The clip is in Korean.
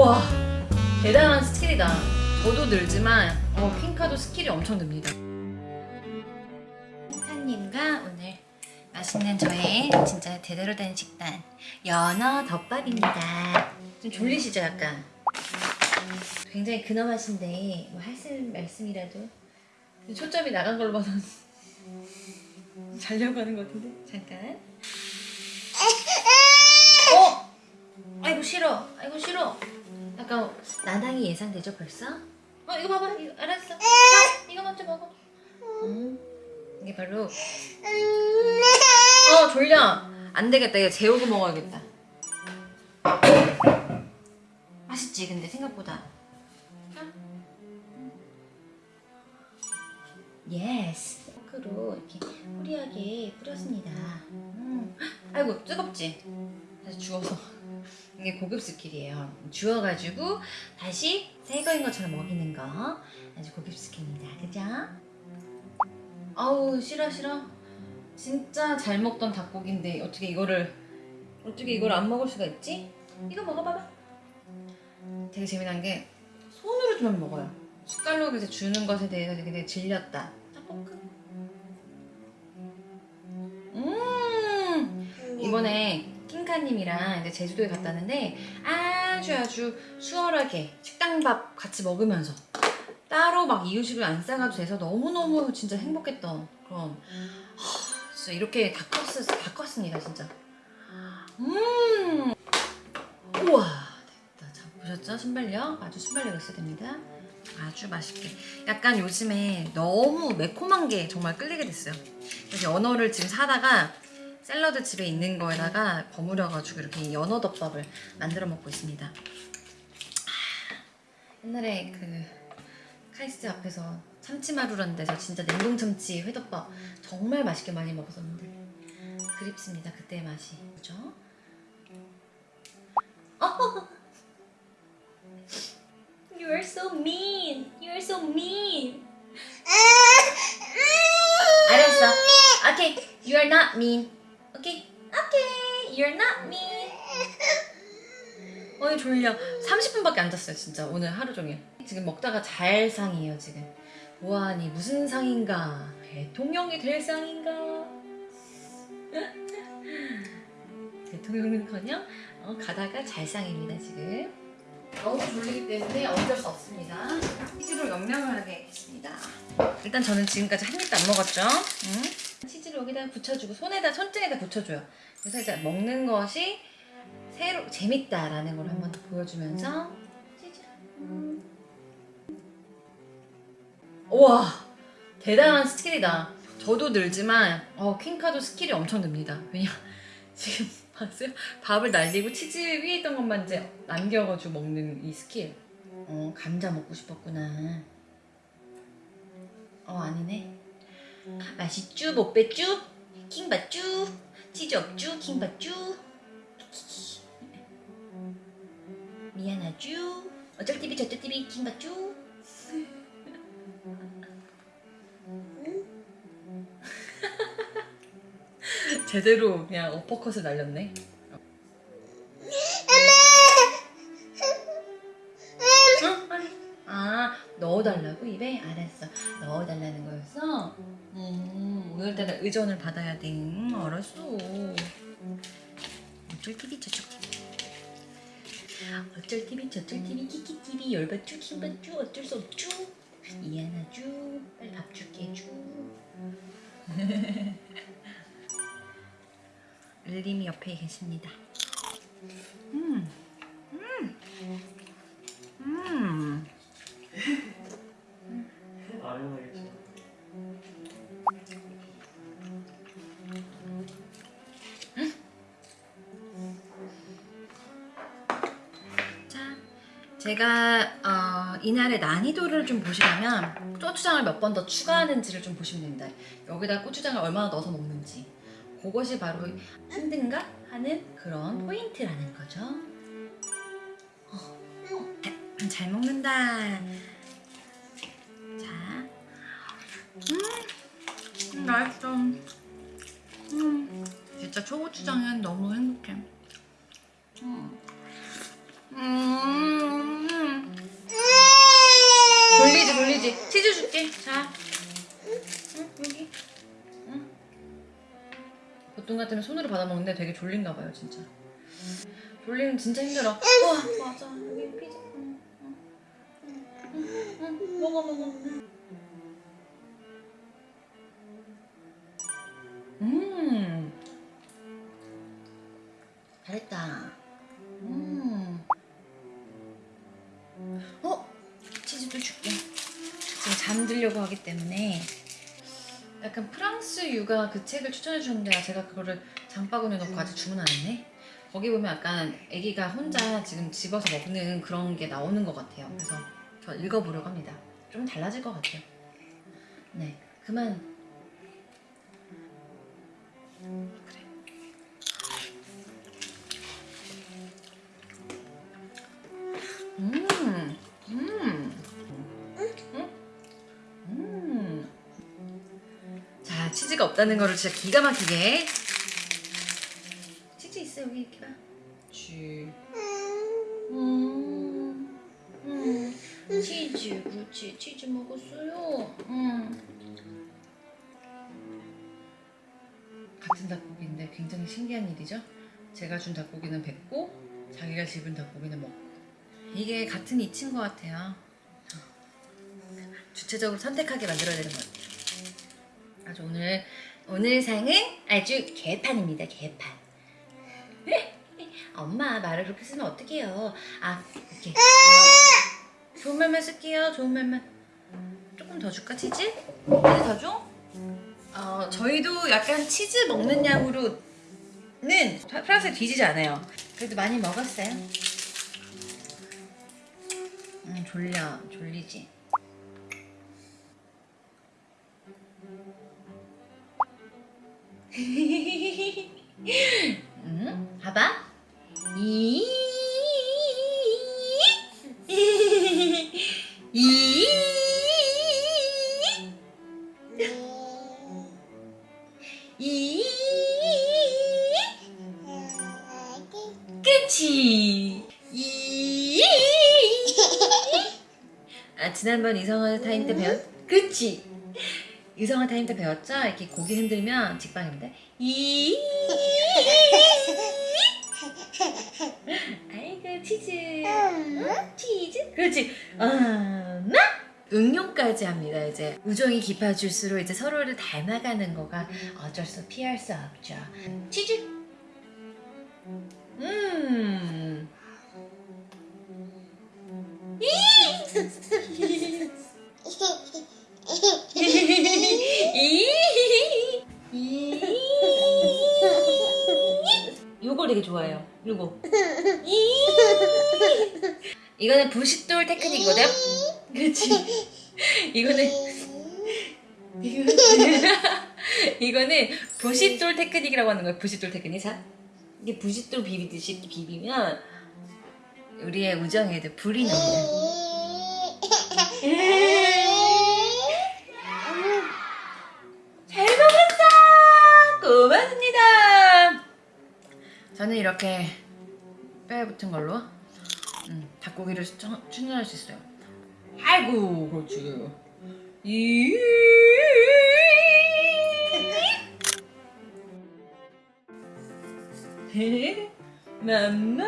우와 대단한 스킬이다. 저도 늘지만 어, 퀸카도 스킬이 엄청 늡니다. 퀸카님과 오늘 맛있는 저의 진짜 제대로 된 식단 연어 덮밥입니다. 좀 졸리시죠 약간? 굉장히 근엄하신데 뭐 하실 말씀이라도? 초점이 나간 걸로 봐서는 자려고 하는 것 같은데? 잠깐. 어? 아이고 싫어. 아이고 싫어 약간 난항이 예상되죠 벌써? 어 이거 봐봐. 이거 알았어. 자 이거 먼저 먹어. 음, 이게 바로 어 졸려. 안 되겠다. 이거 재우고 먹어야겠다. 맛있지 근데 생각보다. yes 포크로 이렇게 뿌리하게 뿌렸습니다. 음. 아이고 뜨겁지? 다시 주워서 이게 고급 스킬이에요. 주워가지고 다시 새 거인 것처럼 먹이는 거. 아주 고급 스킬입니다. 그죠? 아우 싫어 싫어. 진짜 잘 먹던 닭고기인데 어떻게 이거를 어떻게 이걸 안 먹을 수가 있지? 이거 먹어봐봐. 되게 재미난 게 손으로 좀 먹어요. 숟갈로 그래서 주는 것에 대해서 되게 질렸다. 자 포크. 음 킹카님이랑 이제 제주도에 갔다 왔는데 아주 아주 수월하게 식당밥 같이 먹으면서 따로 막 이유식을 안 싸가도 돼서 너무너무 진짜 행복했던 그런 하, 진짜 이렇게 다 컸, 다 컸습니다 진짜. 음. 우와 됐다. 자 보셨죠? 순발력? 아주 순발력 있어야 됩니다. 아주 맛있게. 약간 요즘에 너무 매콤한 게 정말 끌리게 됐어요. 그래서 연어를 지금 사다가 샐러드 집에 있는 거에다가 버무려가지고 이렇게 연어 덮밥을 만들어 먹고 있습니다 아, 옛날에 그 카이스트 앞에서 참치마루라는 데서 진짜 냉동 참치 회덮밥 정말 맛있게 많이 먹었었는데 그립습니다 그때의 맛이 그죠? 어! You are so mean. You are so mean. 알았어. Okay, you are not mean. You're not mean. 어이 졸려. 30분밖에 안 잤어요 진짜 오늘 하루 종일. 지금 먹다가 잘 상이에요 지금. 우아하니 무슨 상인가? 대통령이 될 상인가? 대통령은커녕 어, 가다가 잘 상입니다 지금. 너무 졸리기 때문에 어쩔 수 없습니다. 치즈로 영양을 하게 했습니다. 일단 저는 지금까지 한 입도 안 먹었죠. 응? 여기다 붙여주고 손에다 손등에다 붙여줘요. 그래서 이제 먹는 것이 새로 재밌다라는 걸 한번 보여주면서 치즈. 음. 우와 대단한 스킬이다. 저도 늘지만 어, 퀸카도 스킬이 엄청 늡니다. 왜냐 지금 봤어요? 밥을 날리고 치즈 위에 있던 것만 이제 남겨가지고 먹는 이 스킬 어 감자 먹고 싶었구나 어 아니네 맛있쭈 못 뺐쭈 킹받쭈 치즈 없쭈 킹받쭈 미안하쭈 어쩔 TV 저쩔 TV 킹받쭈 제대로 그냥 어퍼컷을 날렸네. 응? 빨리. 아 넣어달라고 입에? 알았어. 넣어달라는 거였어? 음, 오늘따라 의전을 받아야 돼. 음, 알았어. 어쩔 TV 저쩔 TV. 어쩔 TV 저쩔 TV. 키키 TV. 열받쭈 킹받쭈 어쩔 수 없쭈 미안하쭈 빨리 밥 줄게. 쭈 을림이 옆에 계십니다. 음, 음, 제가 어, 이날의 난이도를 좀 보시려면 고추장을 몇 번 더 추가하는지를 좀 보시면 됩니다. 여기다 고추장을 얼마나 넣어서 먹는지. 그것이 바로 힘든가 하는 그런 포인트라는 거죠. 어, 어, 잘 먹는다. 자, 음, 맛있어. 음, 진짜 초고추장은 너무 행복해. 때문에 손으로 받아 먹는데 되게 졸린가 봐요 진짜. 졸리면 진짜 힘들어. 와 맞아 여기 피자. 응, 응, 응, 응, 먹어 먹어. 음 잘했다. 음. 어 치즈도 줄게. 지금 잠들려고 하기 때문에 약간 프랑스 육아 그 책을 추천해 주셨는데 제가 그거를 장바구니에 넣고 아직 주문 안 했네. 거기 보면 약간 아기가 혼자 지금 집어서 먹는 그런 게 나오는 것 같아요. 그래서 저 읽어보려고 합니다. 좀 달라질 것 같아요. 네, 그만. 그래. 없다는 거를 진짜 기가 막히게. 치즈 있어 여기 이렇게 봐. 쥐. 음, 음. 치즈, 그렇지. 치즈 먹었어요. 음. 같은 닭고기인데 굉장히 신기한 일이죠. 제가 준 닭고기는 뱉고 자기가 집은 닭고기는 먹고. 이게 같은 이치인 것 같아요. 주체적으로 선택하게 만들어야 되는 것 같아요. 아주 오늘 오늘 상은 아주 개판입니다. 개판. 엄마 말을 그렇게 쓰면 어떡해요? 아 이렇게 좋은 말만 쓸게요. 좋은 말만 조금 더 줄까 치즈? 치즈 더 줘? 어 저희도 약간 치즈 먹는 양으로는 프랑스에 뒤지지 않아요. 그래도 많이 먹었어요. 음 졸려 졸리지. 음, 봐봐. 이. 이. 이. 그치. 이. 아, 지난번 이성화 타임 때 배웠, 그치. 이성화 타임 때 배웠죠? 이렇게 고개 흔들면 직방입니다. 이. 아이고 치즈. 응? 치즈. 그렇지. 엄마. 응용까지 합니다. 이제 우정이 깊어질수록 이제 서로를 닮아가는 거가 어쩔 수 피할 수 없죠. 치즈. 음. 요. 요거. 이. 이거는 부싯돌 테크닉이거든. 그렇지. 이거는 이거는 부싯돌 테크닉이라고 하는 거예요. 부싯돌 테크닉. 자, 이게 부싯돌 비비듯이 비비면 우리의 우정에도 불이 납니 이렇게 뼈에 붙은 걸로 음, 닭고기를 추천- 추천할 수 있어요. 아이고, 그렇지. 이 맘마